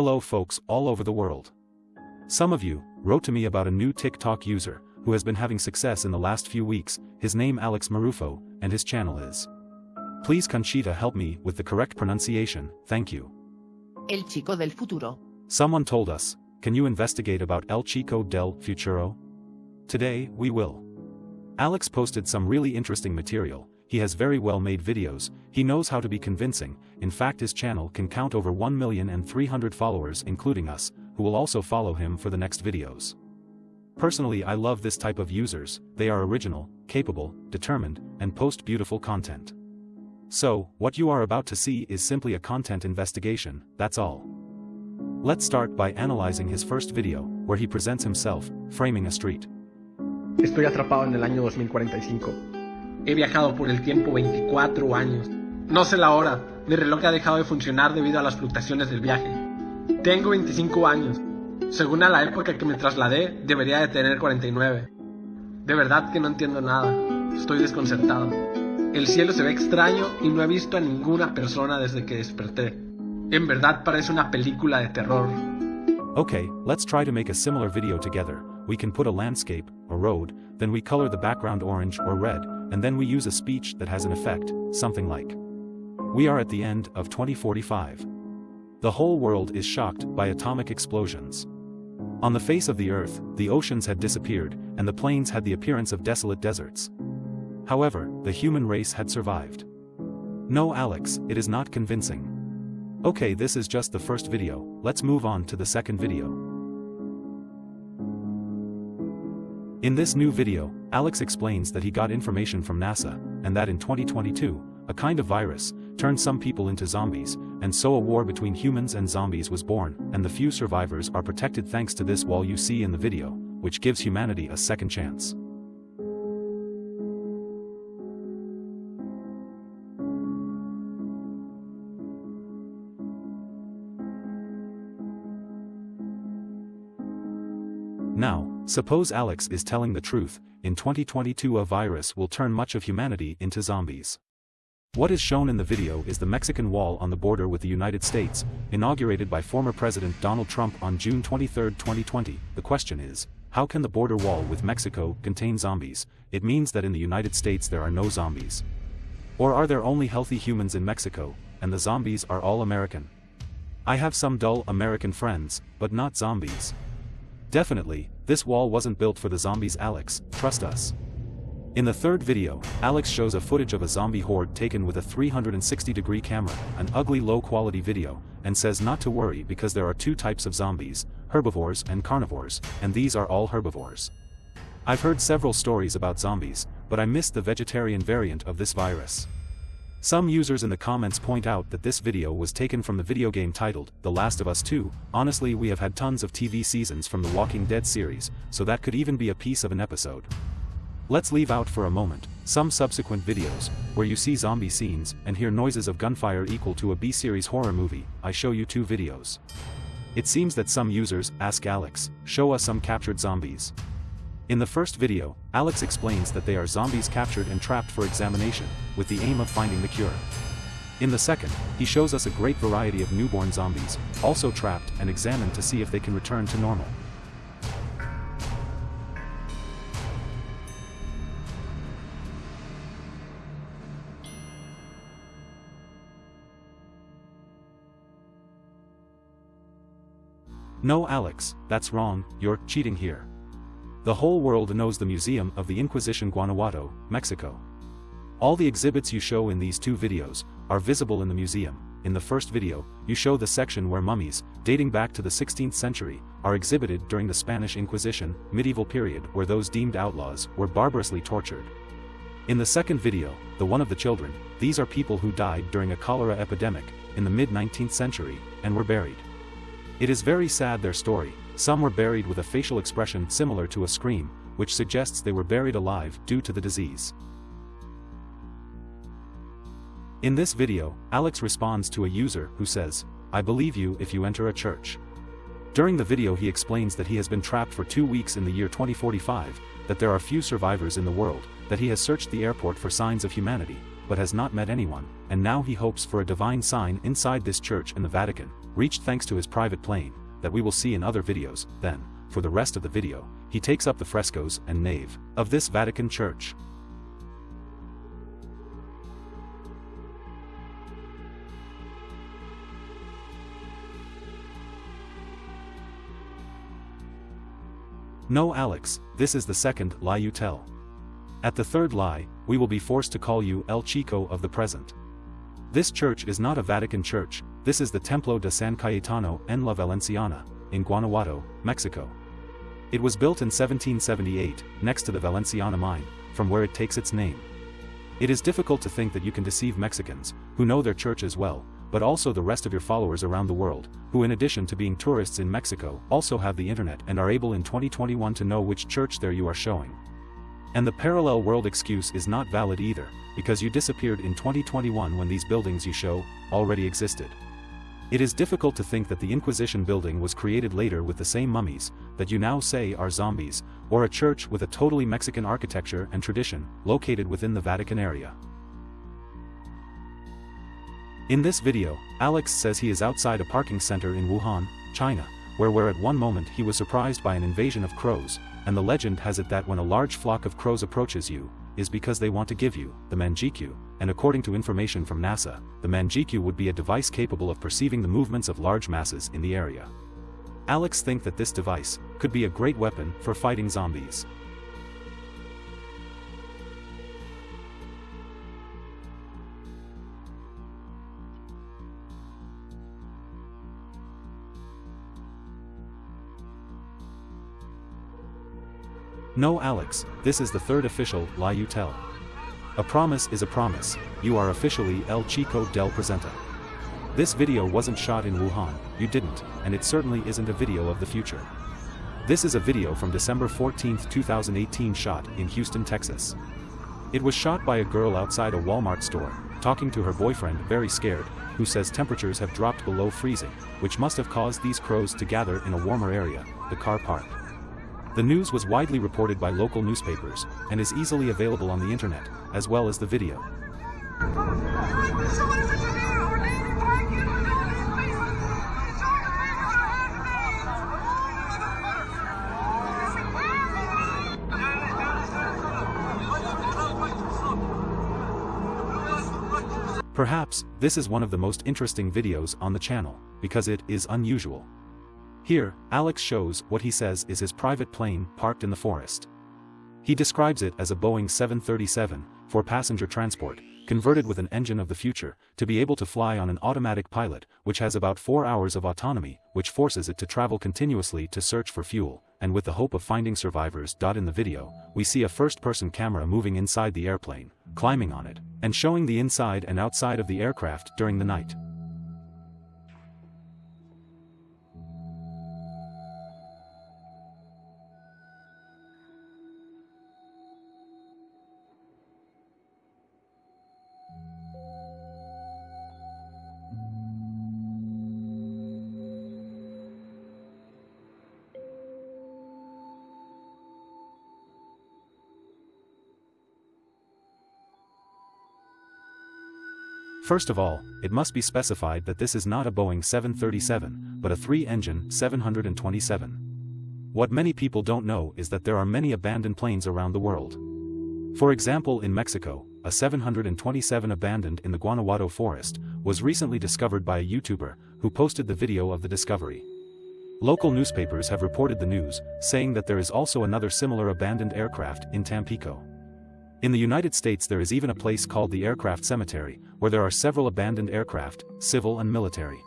Hello folks all over the world. Some of you wrote to me about a new TikTok user who has been having success in the last few weeks, his name Alex Marufo, and his channel is. Please Conchita help me with the correct pronunciation, thank you. El chico del futuro. Someone told us, can you investigate about El Chico del Futuro? Today, we will. Alex posted some really interesting material, he has very well made videos, he knows how to be convincing, in fact his channel can count over 1 million and 300 followers including us, who will also follow him for the next videos. Personally I love this type of users, they are original, capable, determined, and post beautiful content. So, what you are about to see is simply a content investigation, that's all. Let's start by analyzing his first video, where he presents himself, framing a street. Estoy atrapado en el año 2045. He viajado por el tiempo 24 años. No sé la hora, mi reloj ha dejado de funcionar debido a las fluctuaciones del viaje. Tengo 25 años. Según a la época que me trasladé, debería de tener 49. De verdad que no entiendo nada. Estoy desconcertado. El cielo se ve extraño y no he visto a ninguna persona desde que desperté. En verdad parece una película de terror. Okay, let's try to make a similar video together. We can put a landscape, a road, then we color the background orange or red, and then we use a speech that has an effect, something like. We are at the end of 2045. The whole world is shocked by atomic explosions. On the face of the earth, the oceans had disappeared, and the plains had the appearance of desolate deserts. However, the human race had survived. No Alex, it is not convincing. Okay this is just the first video, let's move on to the second video. In this new video, Alex explains that he got information from NASA, and that in 2022, a kind of virus, turned some people into zombies, and so a war between humans and zombies was born, and the few survivors are protected thanks to this wall you see in the video, which gives humanity a second chance. Now, suppose Alex is telling the truth, in 2022 a virus will turn much of humanity into zombies. What is shown in the video is the Mexican wall on the border with the United States, inaugurated by former President Donald Trump on June 23, 2020. The question is, how can the border wall with Mexico contain zombies? It means that in the United States there are no zombies. Or are there only healthy humans in Mexico, and the zombies are all American? I have some dull American friends, but not zombies. Definitely, this wall wasn't built for the zombies Alex, trust us. In the third video, Alex shows a footage of a zombie horde taken with a 360 degree camera, an ugly low quality video, and says not to worry because there are two types of zombies, herbivores and carnivores, and these are all herbivores. I've heard several stories about zombies, but I missed the vegetarian variant of this virus. Some users in the comments point out that this video was taken from the video game titled, The Last of Us 2, honestly we have had tons of TV seasons from the Walking Dead series, so that could even be a piece of an episode. Let's leave out for a moment, some subsequent videos, where you see zombie scenes and hear noises of gunfire equal to a B-series horror movie, I show you two videos. It seems that some users ask Alex, show us some captured zombies. In the first video, Alex explains that they are zombies captured and trapped for examination, with the aim of finding the cure. In the second, he shows us a great variety of newborn zombies, also trapped and examined to see if they can return to normal. No Alex, that's wrong, you're cheating here. The whole world knows the Museum of the Inquisition Guanajuato, Mexico. All the exhibits you show in these two videos, are visible in the museum. In the first video, you show the section where mummies, dating back to the 16th century, are exhibited during the Spanish Inquisition, medieval period where those deemed outlaws were barbarously tortured. In the second video, the one of the children, these are people who died during a cholera epidemic, in the mid-19th century, and were buried. It is very sad their story, some were buried with a facial expression similar to a scream, which suggests they were buried alive due to the disease. In this video, Alex responds to a user who says, I believe you if you enter a church. During the video he explains that he has been trapped for two weeks in the year 2045, that there are few survivors in the world, that he has searched the airport for signs of humanity, but has not met anyone, and now he hopes for a divine sign inside this church in the Vatican, reached thanks to his private plane, that we will see in other videos, then, for the rest of the video, he takes up the frescoes and nave of this Vatican church. No Alex, this is the second lie you tell. At the third lie, we will be forced to call you El Chico of the present. This church is not a Vatican church, this is the Templo de San Cayetano en la Valenciana, in Guanajuato, Mexico. It was built in 1778, next to the Valenciana mine, from where it takes its name. It is difficult to think that you can deceive Mexicans, who know their church as well, but also the rest of your followers around the world, who in addition to being tourists in Mexico, also have the internet and are able in 2021 to know which church there you are showing. And the parallel world excuse is not valid either, because you disappeared in 2021 when these buildings you show, already existed. It is difficult to think that the Inquisition building was created later with the same mummies, that you now say are zombies, or a church with a totally Mexican architecture and tradition, located within the Vatican area. In this video, Alex says he is outside a parking center in Wuhan, China, where where at one moment he was surprised by an invasion of crows, and the legend has it that when a large flock of crows approaches you, is because they want to give you, the Mangekyou, and according to information from NASA, the Mangekyou would be a device capable of perceiving the movements of large masses in the area. Alex think that this device could be a great weapon for fighting zombies. No Alex, this is the third official lie you tell. A promise is a promise, you are officially El Chico del Presenta. This video wasn't shot in Wuhan, you didn't, and it certainly isn't a video of the future. This is a video from December 14, 2018 shot in Houston, Texas. It was shot by a girl outside a Walmart store, talking to her boyfriend very scared, who says temperatures have dropped below freezing, which must have caused these crows to gather in a warmer area, the car park. The news was widely reported by local newspapers, and is easily available on the internet, as well as the video. Perhaps, this is one of the most interesting videos on the channel, because it is unusual. Here, Alex shows what he says is his private plane parked in the forest. He describes it as a Boeing 737, for passenger transport, converted with an engine of the future, to be able to fly on an automatic pilot, which has about 4 hours of autonomy, which forces it to travel continuously to search for fuel, and with the hope of finding survivors. In the video, we see a first-person camera moving inside the airplane, climbing on it, and showing the inside and outside of the aircraft during the night. First of all, it must be specified that this is not a Boeing 737, but a three-engine 727. What many people don't know is that there are many abandoned planes around the world. For example in Mexico, a 727 abandoned in the Guanajuato forest, was recently discovered by a YouTuber, who posted the video of the discovery. Local newspapers have reported the news, saying that there is also another similar abandoned aircraft in Tampico. In the United States there is even a place called the Aircraft Cemetery, where there are several abandoned aircraft, civil and military.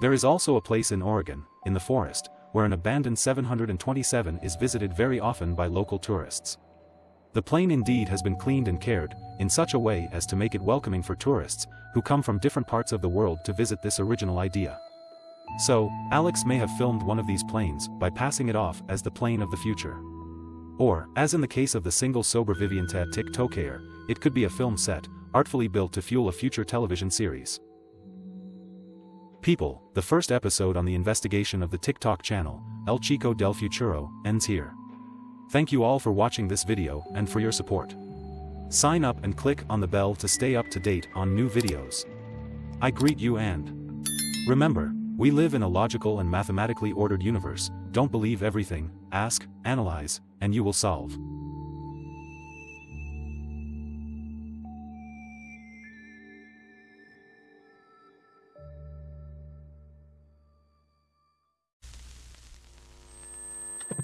There is also a place in Oregon, in the forest, where an abandoned 727 is visited very often by local tourists. The plane indeed has been cleaned and cared, in such a way as to make it welcoming for tourists, who come from different parts of the world to visit this original idea. So, Alex may have filmed one of these planes by passing it off as the plane of the future. Or, as in the case of the single Sobreviviente TikToker, it could be a film set, artfully built to fuel a future television series. People, the first episode on the investigation of the TikTok channel, El Chico del Futuro, ends here. Thank you all for watching this video and for your support. Sign up and click on the bell to stay up to date on new videos. I greet you and remember, We live in a logical and mathematically ordered universe, don't believe everything, ask, analyze, and you will solve.